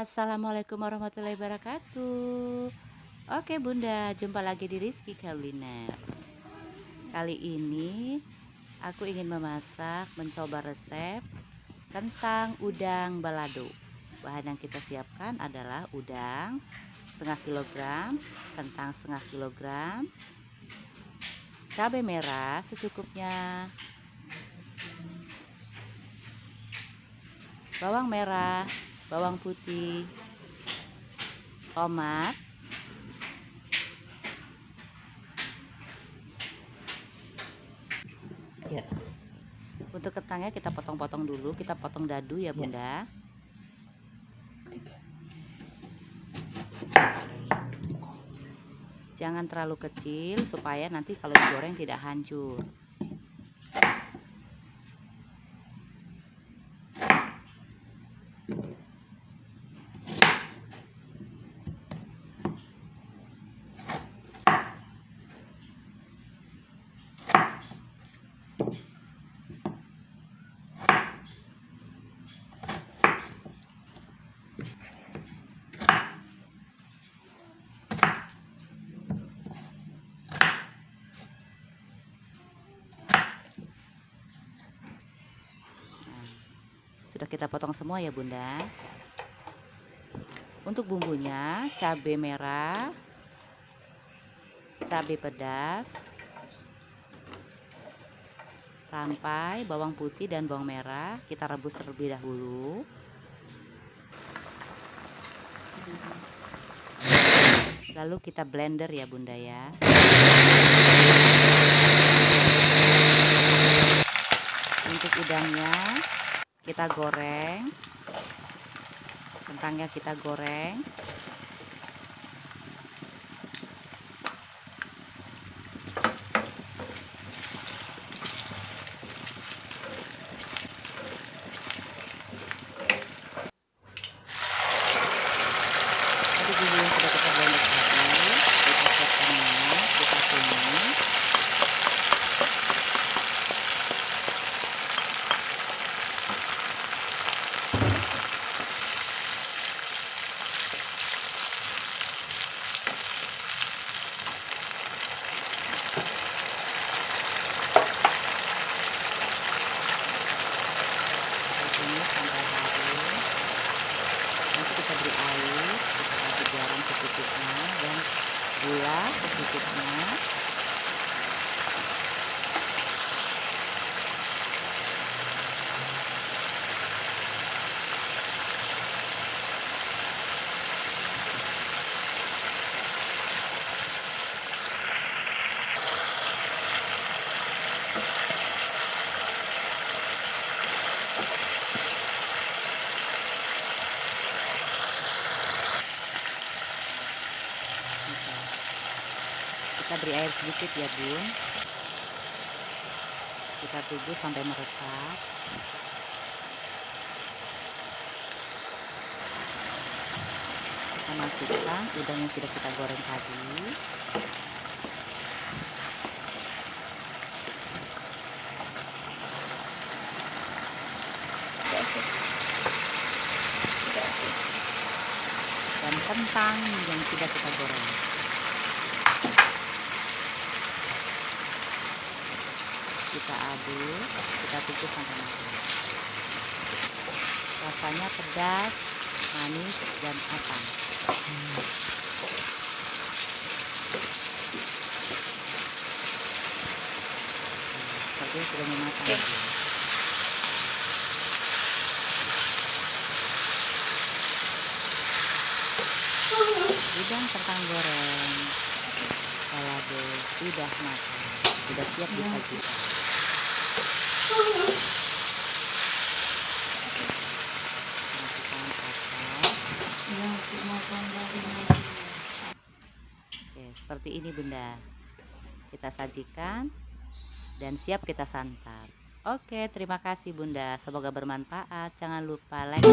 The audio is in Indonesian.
Assalamualaikum warahmatullahi wabarakatuh. Oke bunda, jumpa lagi di Rizky Kuliner. Kali ini aku ingin memasak, mencoba resep Kentang udang balado. Bahan yang kita siapkan adalah udang setengah kilogram Kentang setengah kilogram Cabai merah secukupnya Bawang merah bawang putih, tomat, ya. Untuk kentangnya kita potong-potong dulu, kita potong dadu ya, ya. Bunda. Jangan terlalu kecil supaya nanti kalau digoreng tidak hancur. Sudah kita potong semua ya bunda. Untuk bumbunya cabai merah Cabai pedas Rampai, bawang putih dan bawang merah. Kita rebus terlebih dahulu. Lalu kita blender ya bunda ya. Untuk udangnya kita goreng. Kentangnya kita goreng gula secukupnya kita beri air sedikit ya bun kita tunggu sampai meresap. Kita masukkan udang yang sudah kita goreng tadi. Dan kentang yang sudah kita goreng kita aduk kita tunggu sampai matang. Rasanya pedas manis dan asam seperti sudah mematang. Udang kentang goreng. Balado sudah matang. Sudah siap disajikan Oke, seperti ini Bunda. Kita sajikan dan siap kita santap. Oke, terima kasih Bunda. Semoga bermanfaat. Jangan lupa like.